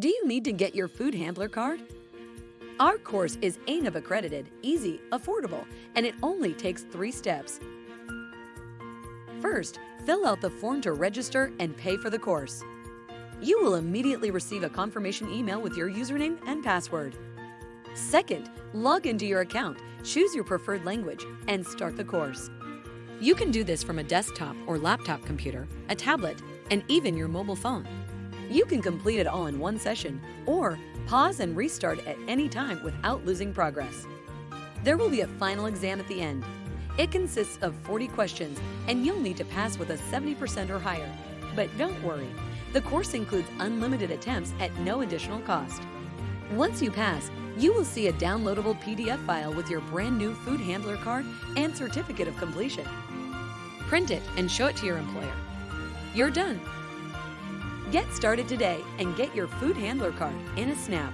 Do you need to get your food handler card? Our course is ANAB accredited, easy, affordable, and it only takes three steps. First, fill out the form to register and pay for the course. You will immediately receive a confirmation email with your username and password. Second, log into your account, choose your preferred language, and start the course. You can do this from a desktop or laptop computer, a tablet, and even your mobile phone. You can complete it all in one session or pause and restart at any time without losing progress. There will be a final exam at the end. It consists of 40 questions and you'll need to pass with a 70% or higher. But don't worry, the course includes unlimited attempts at no additional cost. Once you pass, you will see a downloadable PDF file with your brand new food handler card and certificate of completion. Print it and show it to your employer. You're done. Get started today and get your food handler card in a snap.